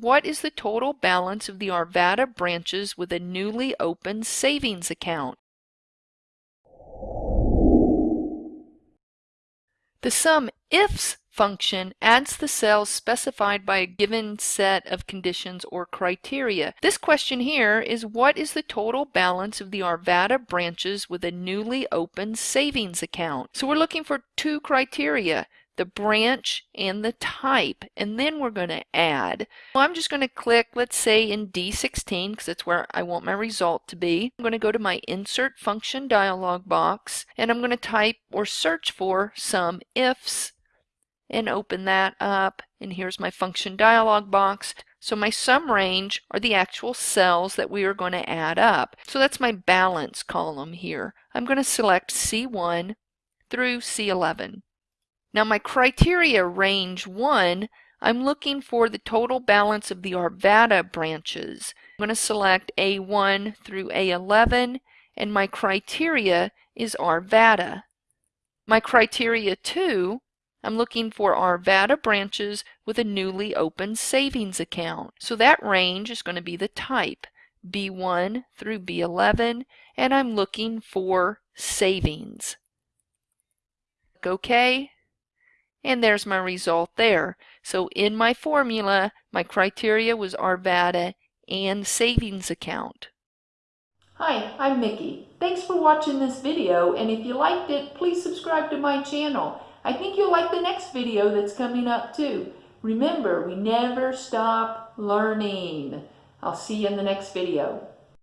What is the total balance of the Arvada branches with a newly opened savings account? The sum ifs function adds the cells specified by a given set of conditions or criteria. This question here is what is the total balance of the Arvada branches with a newly opened savings account? So we're looking for two criteria the branch and the type and then we're going to add. Well, I'm just going to click let's say in D16 because that's where I want my result to be. I'm going to go to my insert function dialog box and I'm going to type or search for sum ifs and open that up and here's my function dialog box. So my sum range are the actual cells that we are going to add up. So that's my balance column here. I'm going to select C1 through C11. Now my criteria range 1, I'm looking for the total balance of the Arvada branches. I'm going to select A1 through A11 and my criteria is Arvada. My criteria 2, I'm looking for Arvada branches with a newly opened savings account. So that range is going to be the type, B1 through B11, and I'm looking for savings. OK, and there's my result there. So in my formula, my criteria was Arvada and savings account. Hi, I'm Mickey. Thanks for watching this video, and if you liked it, please subscribe to my channel. I think you'll like the next video that's coming up too. Remember, we never stop learning. I'll see you in the next video.